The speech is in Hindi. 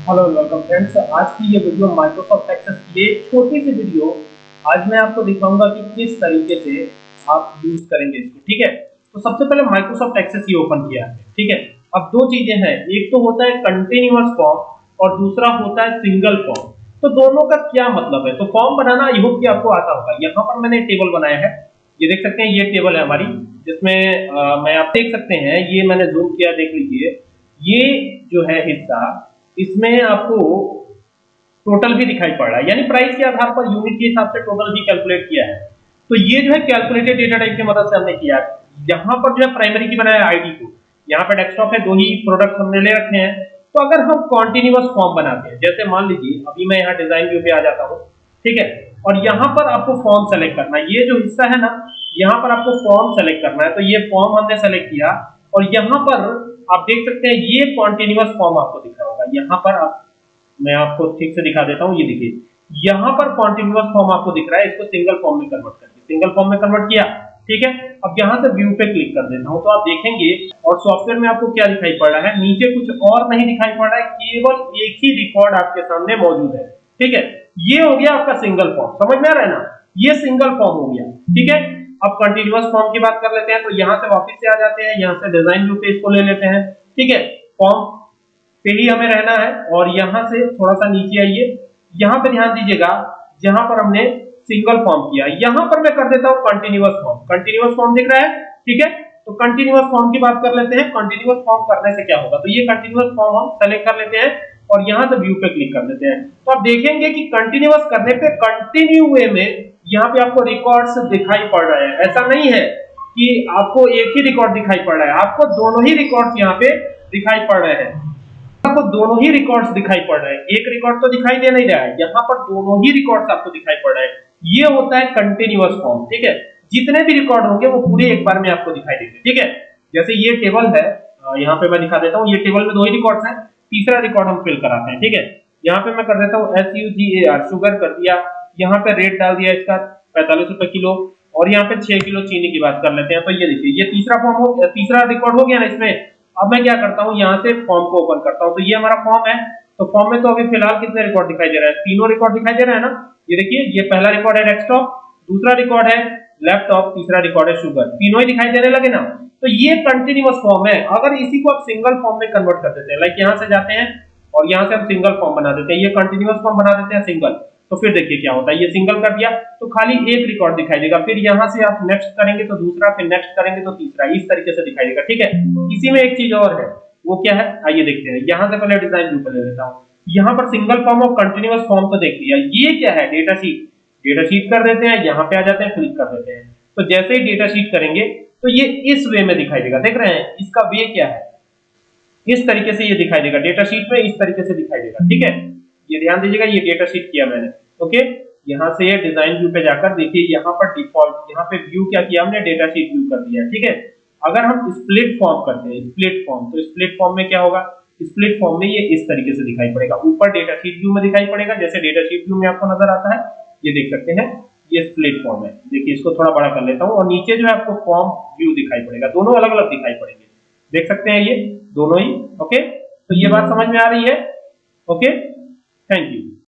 हेलो वेलकम फ्रेंड्स आज की ये वीडियो माइक्रोसॉफ्ट एक्सेस की एक छोटी सी वीडियो आज मैं आपको दिखाऊँगा कि किस तरीके से आप यूज़ करेंगे इसको, ठीक है? तो सबसे पहले माइक्रोसॉफ्ट एक्सेस ही ओपन किया है, ठीक है? अब दो चीज़ें हैं. एक तो होता है कंटिन्यूअस फॉर्म और दूसरा होता है सिंगल फॉर्म तो दोनों का क्या मतलब है? तो फॉर्म बनाना आई होप कि आपको आता होगा. यहाँ पर मैंने टेबल बनाया है. ये देख सकते हैं, ये टेबल है हमारी, जिसमें मैं आप देख सकते हैं, ये मैंने जूम किया, देख लीजिए. ये जो है हिस्सा इसमें आपको टोटल भी दिखाई पड़ रहा है। यानी प्राइस के आधार पर यूनिट के हिसाब से टोटल भी कैलकुलेट किया है। तो ये जो है कैलकुलेटेड डेटा टाइप की मदद से हमने किया यहाँ पर जो है प्राइमरी की बनाया आईडी को। यहाँ पर डेस्कटॉप है दो ही प्रोडक्ट हमने ले रखे हैं। तो अगर हम कॉन्टिन्यूस फॉर्म बनाते हैं, जैसे मान लीजिए, अभी मैं यहाँ डिज़ाइन व्यू पे आ जाता हूँ, ठीक है? और यहाँ पर आपको फॉर्म सेलेक्ट करना है। ये जो हिस्सा है ना, यहाँ पर आपको फॉर्म सेलेक्ट करना है। तो ये फॉर्म हमने सेलेक्ट किया और यहाँ पर आप देख सकते हैं, ये कॉन्टिन्यूस फॉर्म आपको दिख रहा होगा। यहाँ पर आप, मैं आपको ठीक से दिखा देता हूँ, ये देखिए। यहाँ पर कॉन्टिन्यूस फॉर्म आपको दिख रहा है, इसको सिंगल फॉर्म में कन्वर्ट करके। सिंगल फॉर्म में कन्वर्ट किया, ठीक है? अब यहाँ से व्यू पे क्लिक कर देता हूँ तो आप देखेंगे, और सॉफ्टवेयर में आपको क्या दिखाई पड़ रहा है? नीचे कुछ और नहीं दिखाई पड़ रहा है, केवल एक ही रिकॉर्ड आपके सामने मौजूद है, ठीक है? ये हो गया आपका सिंगल फॉर्म समझ में आ रहा है ना? ये सिंगल फॉर्म हो गया, ठीक है? अब कंटिन्यूअस फॉर्म की बात कर लेते हैं तो यहाँ से वापस से आ जाते हैं, यहाँ से डिज़ाइन व्यू पे इसको ले लेते हैं। ठीक है फॉर्म पे ही हमें रहना है, और यहाँ से थोड़ा सा नीचे आइए। यहाँ पे ध्यान दीजिएगा, जहाँ पर हमने सिंगल फॉर्म किया, यहाँ पर मैं कर देता हूँ कंटिन्यूअस फॉर्म कंटिन्यूअस फॉर्म दिख रहा है, ठीक है? तो कंटिन्यूअस फॉर्म की बात कर लेते हैं। कंटिन्यूअस फॉर्म करने से क्या होगा? तो ये कंटिन्यूअस फॉर्म हम सेलेक्ट कर लेते हैं। और यहाँ से व्यू पे क्लिक कर देते हैं। तो आप देखेंगे कि कंटिन्यूअस करने पे कंटिन्यू वे में यहाँ पे आपको रिकॉर्ड्स दिखाई पड़ रहे हैं। ऐसा नहीं है कि आपको एक ही रिकॉर्ड दिखाई पड़ रहा है। आपको दोनों ही रिकॉर्ड्स यहाँ पे दिखाई पड़ रहे हैं। आपको दोनों ही रिकॉर्ड्स दिखाई पड़ रहे हैं। एक रिकॉर्ड तो दिखाई दे नहीं रहा है। यहाँ पर दोनों ही रिकॉर्ड्स आपको दिखाई पड़ रहे हैं। ये होता है कंटिन्यूअस फॉर्म ठीक है? जितने भी रिकॉर्ड होंगे, वो पूरे एक बार में आपको दिखाई देंगे, ठीक है? जैसे ये टेबल है यहाँ पे मैं दिखा देता हूँ। ये टेबल में दो ही रिकॉर्ड्स हैं। तीसरा रिकॉर्ड हम फिल कराते हैं, ठीक है? यहाँ पे मैं कर देता हूँ S U G A R sugar कर दिया। यहाँ पे रेट डाल दिया इसका, पैंतालीस रुपए किलो। और यहाँ पे छह किलो चीनी की बात कर लेते हैं तो ये देखिए, ये तीसरा फॉर्म हो तीसरा रिकॉर्ड हो गया ना इसमें। अब मैं क्या करता हूँ, यहाँ से फॉर्म को ओपन करता हूँ। तो ये हमारा फॉर्म है। तो फॉर्म में तो अभी फ़िलहाल कितने रिकॉर्ड दिखाई दे रहा है? तीनों रिकॉर्ड दिखाई दे रहा है ना? ये देखिए, ये पहला रिकॉर्ड है डेस्कटॉप दूसरा रिकॉर्ड है लैपटॉप तीसरा रिकॉर्ड है शुगर तीनों ही दिखाई देने लगे ना? तो ये कंटिन्यूअस फॉर्म है। अगर इसी को आप सिंगल फॉर्म में कन्वर्ट कर देते हैं लाइक यहाँ से जाते हैं और यहाँ से हम सिंगल फॉर्म बना देते हैं, ये कंटिन्यूअस फॉर्म बना देते हैं सिंगल तो फिर देखिए क्या होता है, ये सिंगल कर दिया तो खाली एक रिकॉर्ड दिखाई देगा। फिर यहाँ से आप नेक्स्ट करेंगे तो दूसरा, फिर नेक्स्ट करेंगे तो तीसरा, इस तरीके से दिखाई देगा, ठीक है? इसी में एक चीज़ और है, वो क्या है? आइए देखते हैं। यहाँ से पहले डिज़ाइन व्यू पे ले लेता हूँ। यहाँ पर सिंगल फॉर्म और कंटिन्यूअस फॉर्म तो देख लिया। ये क्या है? डेटा शीट डेटा शीट कर देते हैं, यहाँ पे आ जाते हैं क्लिक कर देते हैं। तो जैसे ही डेटा शीट करेंगे तो ये इस वे में दिखाई देगा। देख रहे हैं, इसका वे क्या है? इस तरीके से ये दिखाई देगा। डेटा शीट में इस तरीके से दिखाई देगा। ठीक है? ये ध्यान दीजिएगा, ये डेटा शीट किया मैंने। ओके यहाँ से डिज़ाइन व्यू पे जाकर देखिए, यहाँ पर डिफ़ॉल्ट यहाँ पे व्यू क्या किया हमने? डेटा शीट व्यू कर दिया। ठीक है? अगर हम स्प्लिट फॉर्म करते हैं स्प्लिट फॉर्म तो स्प्लिट फॉर्म में क्या होगा? स्प्लिट फॉर्म में ये इस तरीके से दिखाई पड़ेगा। ऊपर डेटा शीट व्यू में दिखाई पड़ेगा, जैसे डेटा शीट व्यू में आपको नज़र आता है ये देख सकते हैं, ये स्प्लिट फॉर्म है। देखिए, इसको थोड़ा बड़ा कर लेता हूँ और नीचे जो है आपको फॉर्म व्यू दिखाई पड़ेगा। दोनों अलग अलग दिखाई पड़ेंगे। देख सकते हैं ये, दोनों ही ओके तो ये बात समझ में आ रही है ओके थैंक यू